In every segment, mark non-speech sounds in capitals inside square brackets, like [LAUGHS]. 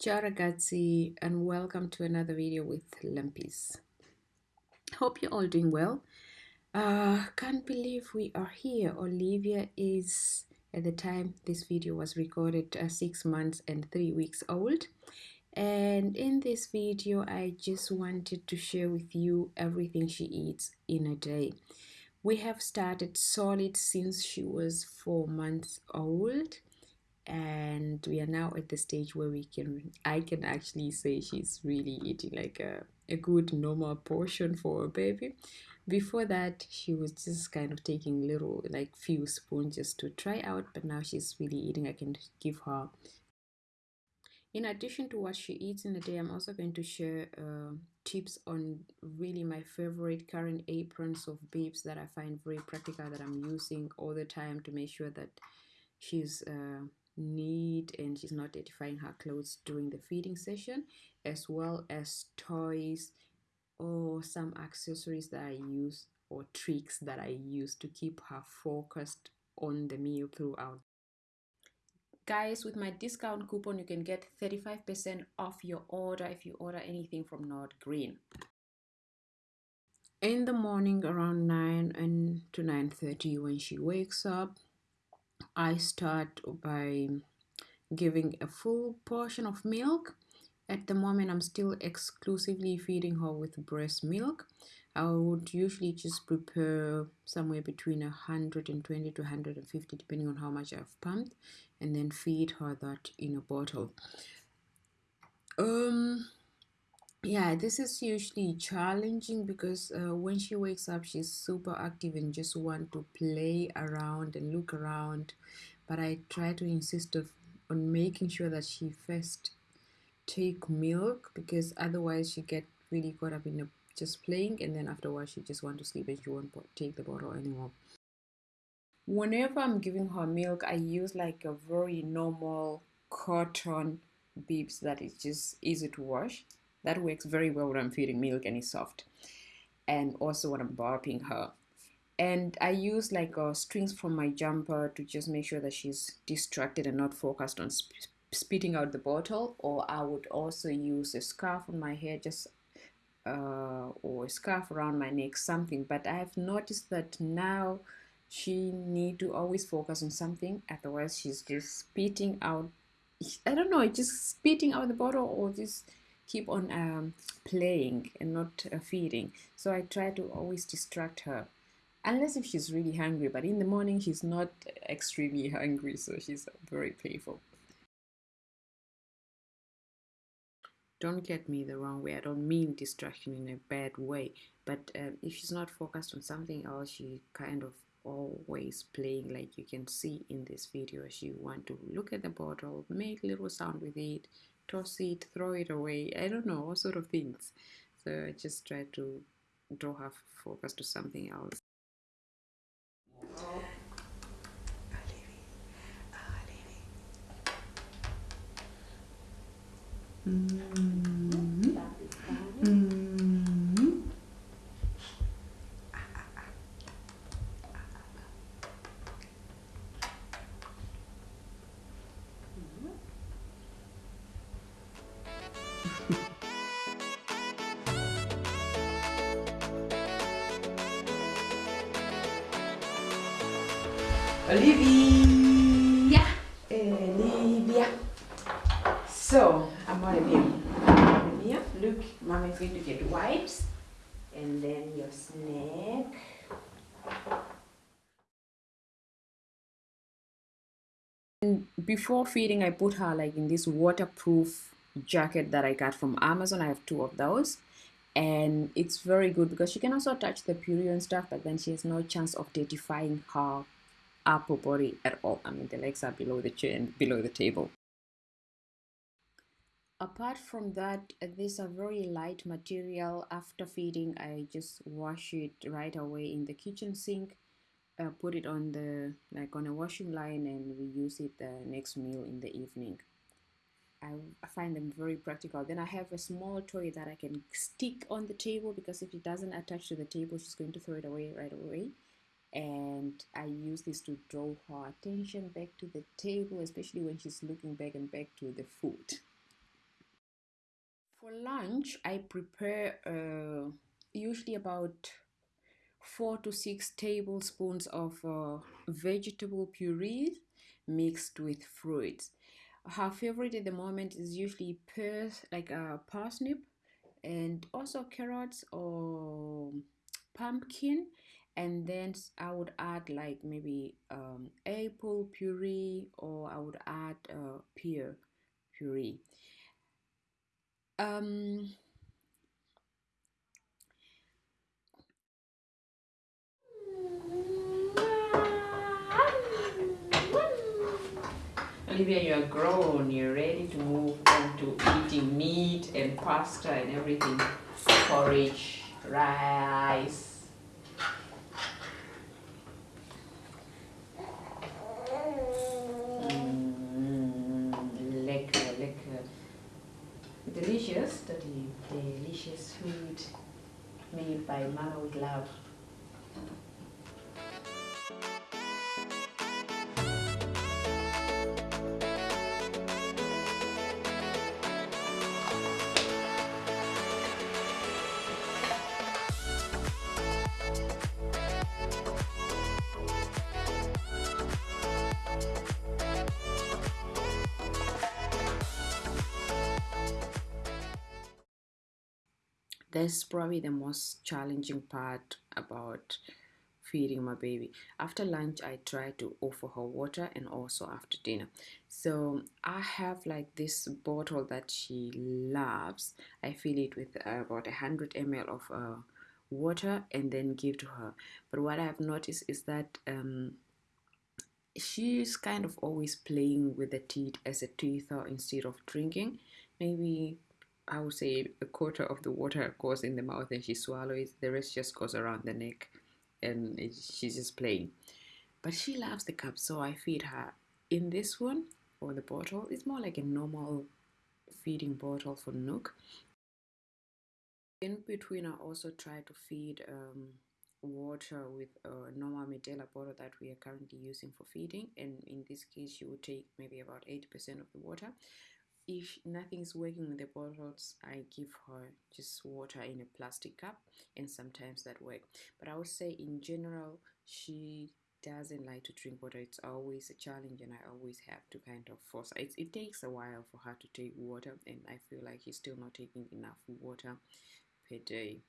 Ciao ragazzi and welcome to another video with Lumpys. Hope you're all doing well. Uh, can't believe we are here. Olivia is, at the time this video was recorded, uh, 6 months and 3 weeks old. And in this video, I just wanted to share with you everything she eats in a day. We have started solid since she was 4 months old and we are now at the stage where we can i can actually say she's really eating like a, a good normal portion for a baby. Before that she was just kind of taking little like few spoons just to try out but now she's really eating. I can give her in addition to what she eats in a day i'm also going to share uh, tips on really my favorite current aprons of babes that i find very practical that i'm using all the time to make sure that she's uh, neat and she's not dirtifying her clothes during the feeding session as well as toys or some accessories that I use or tricks that I use to keep her focused on the meal throughout. Guys, with my discount coupon, you can get 35% off your order if you order anything from Nordgreen. In the morning around 9 and to 9.30 when she wakes up, I start by giving a full portion of milk. At the moment, I'm still exclusively feeding her with breast milk. I would usually just prepare somewhere between 120 to 150 depending on how much I've pumped and then feed her that in a bottle. Um, yeah this is usually challenging because uh, when she wakes up she's super active and just want to play around and look around. But i try to insist of, on making sure that she first take milk because otherwise she get really caught up in the, just playing and then afterwards she just want to sleep and she won't take the bottle anymore. Whenever i'm giving her milk i use like a very normal cotton bibs that is just easy to wash that works very well when I'm feeding milk and it's soft. And also when I'm burping her. And I use like uh, strings from my jumper to just make sure that she's distracted and not focused on sp spitting out the bottle. Or I would also use a scarf on my hair just uh, or a scarf around my neck, something. But I have noticed that now she need to always focus on something. Otherwise, she's just spitting out. I don't know, just spitting out the bottle or just keep on um, playing and not uh, feeding. So I try to always distract her. Unless if she's really hungry, but in the morning she's not extremely [LAUGHS] hungry, so she's very playful. Don't get me the wrong way. I don't mean distraction in a bad way, but uh, if she's not focused on something else, she kind of always playing like you can see in this video she want to look at the bottle make little sound with it toss it, throw it away. I don't know, all sort of things. So I just try to draw her focus to something else. Mm Olivia! Olivia! Eh, so, I'm Olivia. Olivia, look, Mama is going to get wipes and then your snack. Before feeding, I put her like in this waterproof jacket that I got from Amazon. I have two of those and it's very good because she can also touch the puree and stuff but then she has no chance of dirtifying her upper body at all. I mean, the legs are below the chair and below the table. Apart from that, these are very light material. After feeding, I just wash it right away in the kitchen sink. Uh, put it on the like on a washing line and we use it the next meal in the evening. I, I find them very practical. Then I have a small toy that I can stick on the table because if it doesn't attach to the table, she's going to throw it away right away and I use this to draw her attention back to the table, especially when she's looking back and back to the food. For lunch, I prepare uh, usually about four to six tablespoons of uh, vegetable puree mixed with fruits. Her favorite at the moment is usually like a parsnip, and also carrots or pumpkin. And then I would add like maybe um, apple puree, or I would add uh, pear puree. Um, Olivia, you're grown, you're ready to move on to eating meat and pasta and everything. Porridge, rice. by Maro Glove. That's probably the most challenging part about feeding my baby. After lunch, I try to offer her water and also after dinner. So I have like this bottle that she loves. I fill it with about a hundred ml of uh, water and then give to her. But what I've noticed is that um, she's kind of always playing with the teeth as a teether instead of drinking. Maybe I would say a quarter of the water goes in the mouth and she swallows. The rest just goes around the neck and it, she's just playing. But she loves the cup, so I feed her in this one or the bottle. It's more like a normal feeding bottle for NUK. In between, I also try to feed um, water with a normal Medela bottle that we are currently using for feeding. And in this case, you would take maybe about 80% of the water if nothing's working with the bottles i give her just water in a plastic cup and sometimes that work. But i would say in general she doesn't like to drink water. It's always a challenge and i always have to kind of force it, it takes a while for her to take water and i feel like she's still not taking enough water per day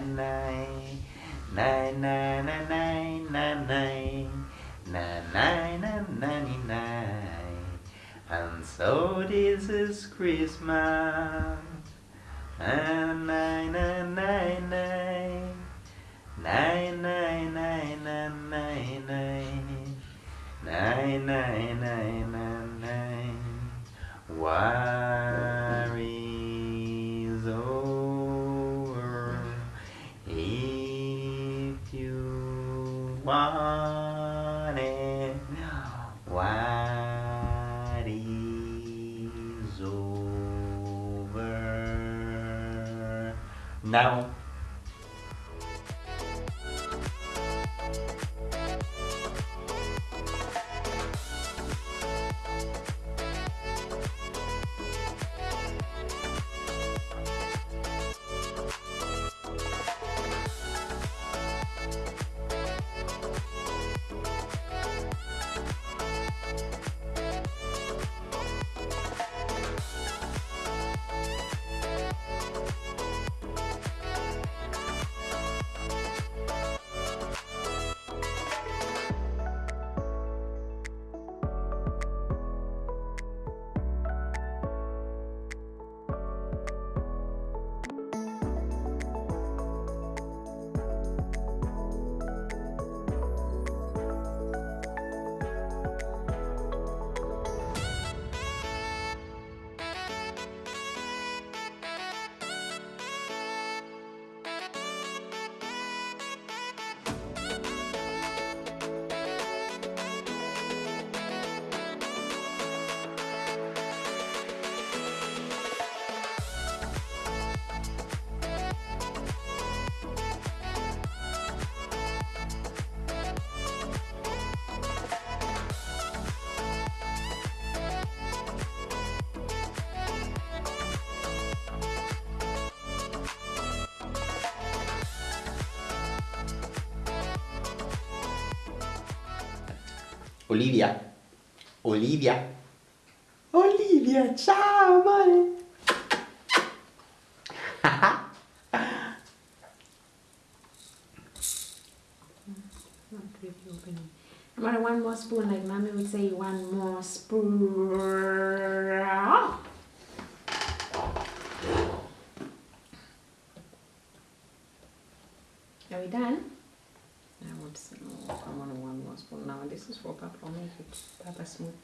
nine, nine, nine, nine, nine, nine, nine, nine, nine, nine, ninety nine. And so this is Christmas. And nine, nine, nine, nine, nine, nine, nine, nine, nine, nine, nine, nine, nine, nine, nine. one and what is over now. Olivia. Olivia. Olivia, ciao amore. Not really opening. Amore, one more spoon, like mommy would say, one more spoon. Are we done? Now this is for Papa. It Papa smooth.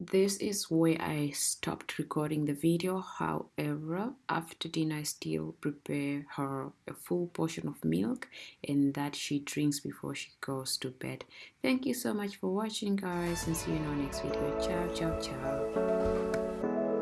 This is where I stopped recording the video. However, after dinner, I still prepare her a full portion of milk and that she drinks before she goes to bed. Thank you so much for watching, guys, and see you in our next video. Ciao, ciao, ciao.